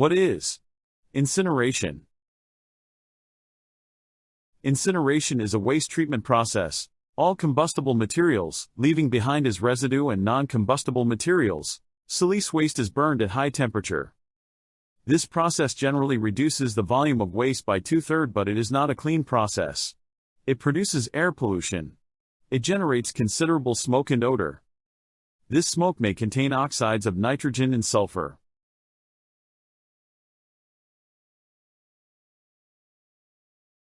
What is incineration? Incineration is a waste treatment process. All combustible materials, leaving behind as residue and non-combustible materials. Silice waste is burned at high temperature. This process generally reduces the volume of waste by two-thirds but it is not a clean process. It produces air pollution. It generates considerable smoke and odor. This smoke may contain oxides of nitrogen and sulfur.